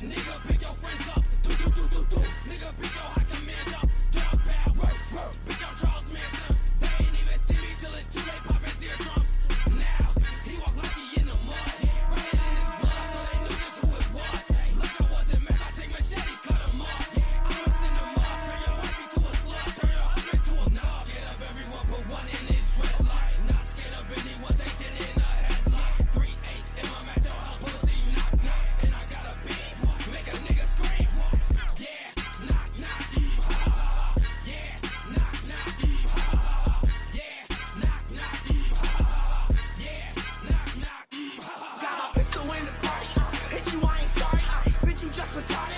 Nigga, just retarded.